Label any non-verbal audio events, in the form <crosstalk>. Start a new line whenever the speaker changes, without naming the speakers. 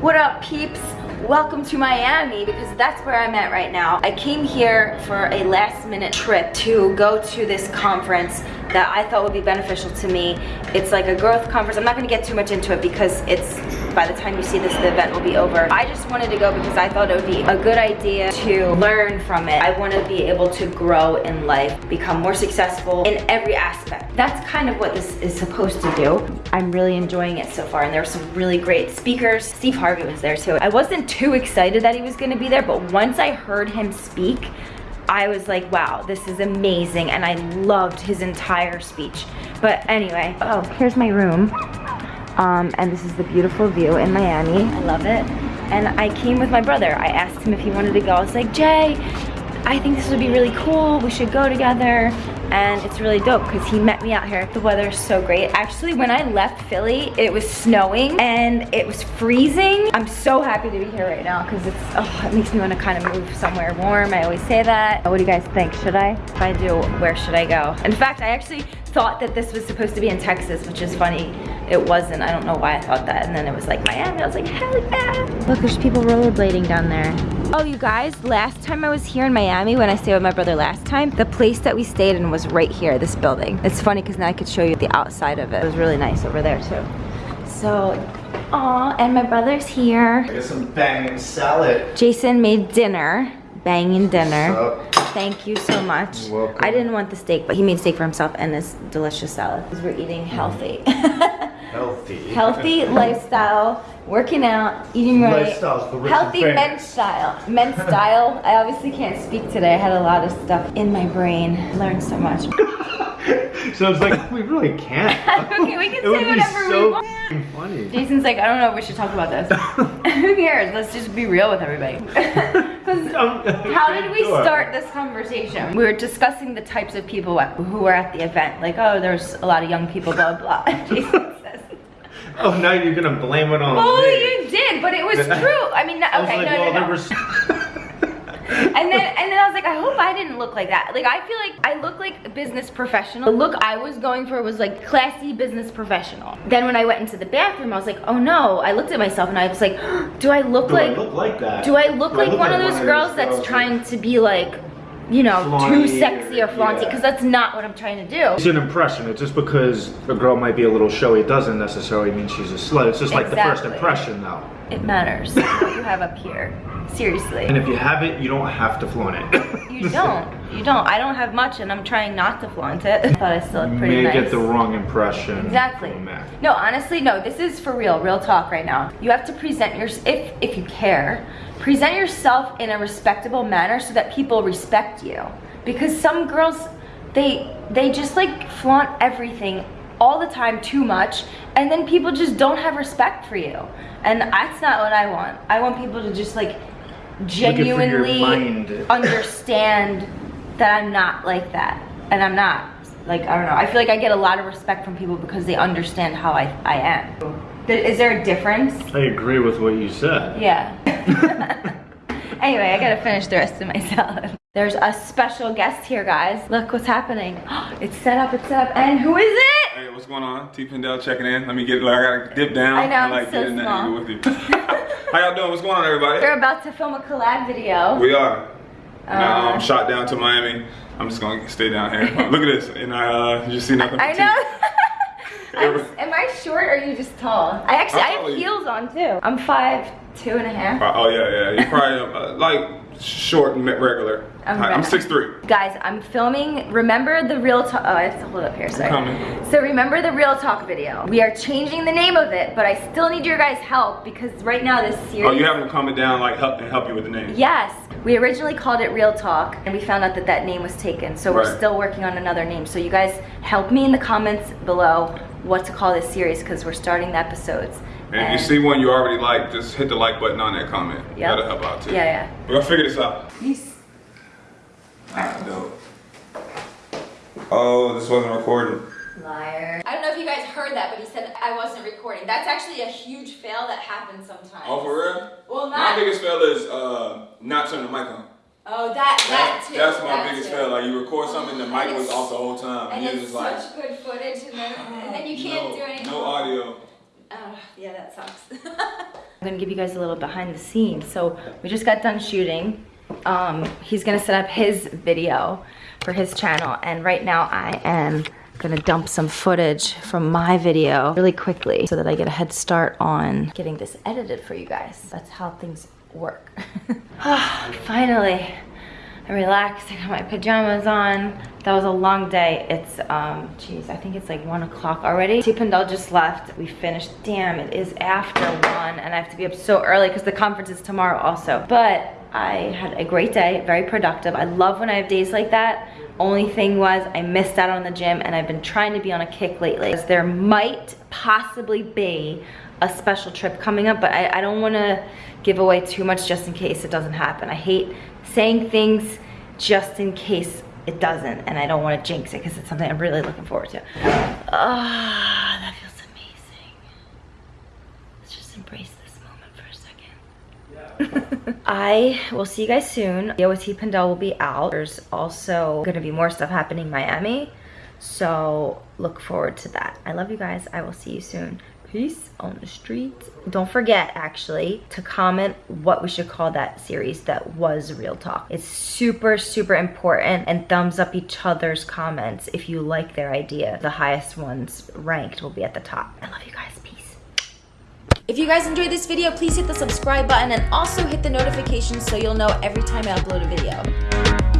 What up peeps? Welcome to Miami because that's where I'm at right now. I came here for a last minute trip to go to this conference that I thought would be beneficial to me. It's like a growth conference. I'm not gonna get too much into it because it's, by the time you see this, the event will be over. I just wanted to go because I thought it would be a good idea to learn from it. I wanna be able to grow in life, become more successful in every aspect. That's kind of what this is supposed to do. I'm really enjoying it so far and there were some really great speakers. Steve Harvey was there too. I wasn't too excited that he was gonna be there, but once I heard him speak, I was like, wow, this is amazing. And I loved his entire speech. But anyway, oh, here's my room. Um, and this is the beautiful view in Miami. I love it. And I came with my brother. I asked him if he wanted to go. I was like, Jay, I think this would be really cool. We should go together and it's really dope because he met me out here. The weather is so great. Actually, when I left Philly, it was snowing and it was freezing. I'm so happy to be here right now because it's, oh, it makes me want to kind of move somewhere warm. I always say that. What do you guys think? Should I? If I do, where should I go? In fact, I actually thought that this was supposed to be in Texas, which is funny. It wasn't. I don't know why I thought that. And then it was like Miami. I was like, hell yeah. Look, there's people rollerblading down there. Oh, you guys, last time I was here in Miami, when I stayed with my brother last time, the place that we stayed in was right here, this building. It's funny because now I could show you the outside of it. It was really nice over there too. So, aw, and my brother's here.
I got some banging salad.
Jason made dinner, banging dinner. Thank you so much.
You're welcome.
I didn't want the steak, but he made steak for himself and this delicious salad. Because we're eating healthy. <laughs>
Healthy.
healthy <laughs> lifestyle, working out, eating right.
Lifestyle's the rich and
healthy men's style. Men's style. I obviously can't speak today. I had a lot of stuff in my brain. Learned so much. <laughs>
So it's like, we really can't. <laughs>
okay, we can
it
say whatever
so
we want.
funny.
Jason's like, I don't know if we should talk about this. Who cares? Let's just be real with everybody. How did we start this conversation? We were discussing the types of people who were at the event. Like, oh, there's a lot of young people, blah, blah. Jason.
Oh, now you're gonna blame it on
Well,
me.
you did, but it was <laughs> true. I mean, no,
I was
okay,
like,
no,
well,
no,
there
no.
was... <laughs> <laughs>
And then, and then I was like, I hope I didn't look like that. Like, I feel like I look like a business professional. The look I was going for was like classy business professional. Then when I went into the bathroom, I was like, oh no. I looked at myself and I was like, <gasps> do I look
Do I
like
look like that?
Do I look
Do I
like one of those girls that's trying to be like, you know, too sexy or
or-
flaunty?
yeah.
Because that's not what I'm trying to do.
It's an impression. It's just because a girl might be a little showy it doesn't necessarily mean she's a slut. It's just like the first impression though.
It matters what you have up here. Seriously.
And if you have it, you don't have to flaunt it.
You don't. You don't. I don't have much and I'm trying not to flaunt it. I thought I still
You
looked pretty
may
nice.
get the wrong impression.
Exactly. No, honestly, no. This is for real, real talk right now. You have to present your if if you care, present yourself in a respectable manner so that people respect you. Because some girls, they they just like flaunt everything all the time too much, and then people just don't have respect for you. And that's not what I want. I want people to just like genuinely <laughs> understand that I'm not like that, and I'm not. Like I don't know. I feel like I get a lot of respect from people because they understand how I I am. Is there a difference?
I agree with what you said.
Yeah. <laughs> anyway, I gotta finish the rest of my salad. There's a special guest here, guys. Look what's happening. <gasps> It's set up. It's set up. And who is it?
Hey, what's going on? T Pendel checking in. Let me get, like, I gotta dip down.
I know, I'm
like
so
getting
small.
with you. <laughs> <laughs> How y'all doing? What's going on, everybody?
We're about to film a collab video.
We are. Now
Uh,
I'm shot down to Miami. I'm just gonna stay down here. Look at this, and I uh, you see nothing.
I
but
know. I'm- am I short or are you just tall? I actually I have heels on too. I'm five two and a half.
Uh, oh yeah, yeah. You're probably uh, like short and regular.
I'm
six three.
Guys, I'm filming, remember the Real Talk, oh, I have to hold up here, sorry. So remember the Real Talk video. We are changing the name of it, but I still need your guys' help because right now this series.
Oh, you have them comment down like help and help you with the name.
Yes, we originally called it Real Talk and we found out that that name was taken. So we're still working on another name. So you guys help me in the comments below what to call this series because we're starting the episodes.
And if you see one you already like, just hit the like button on that comment.
Yep.
That'll help out too.
Yeah, yeah.
We're gonna figure this out.
Peace.
Alright, dope. Oh, this wasn't recording.
Liar. Heard that, but he said I wasn't recording. That's actually a huge fail that happens sometimes.
Oh, for real?
Well,
My biggest fail is uh, not turning the mic on.
Oh, that that
That-
too.
that's my
that
biggest
too.
fail. Like you record something, the mic was off the whole time,
And
and you're
it's
just like,
such good footage, and then and then you <sighs> can't
no,
do anything.
no audio.
Oh, yeah, that sucks. <laughs> I'm gonna give you guys a little behind the scenes. So we just got done shooting. Um, he's gonna set up his video for his channel. And right now I am gonna dump some footage from my video really quickly so that I get a head start on getting this edited for you guys. That's how things work. <sighs> Finally, I relaxed, I got my pajamas on. That was a long day. It's, um, geez, I think it's like one o'clock already. T. Pendel just left. We finished, damn, it is after one and I have to be up so early because the conference is tomorrow also. But I had a great day, very productive. I love when I have days like that. Only thing was I missed out on the gym and I've been trying to be on a kick lately. There might possibly be a special trip coming up, but I, I don't wanna give away too much just in case it doesn't happen. I hate saying things just in case it doesn't and I don't want to jinx it because it's something I'm really looking forward to. Ah, oh, that feels amazing. Let's just embrace this moment for a second. I will see you guys soon. T Pendel will be out. There's also gonna be more stuff happening in Miami. So look forward to that. I love you guys. I will see you soon peace on the streets. Don't forget, actually, to comment what we should call that series that was Real Talk. It's super, super important and thumbs up each other's comments if you like their idea. The highest ones ranked will be at the top. I love you guys. If you guys enjoyed this video, please hit the subscribe button and also hit the notifications so you'll know every time I upload a video.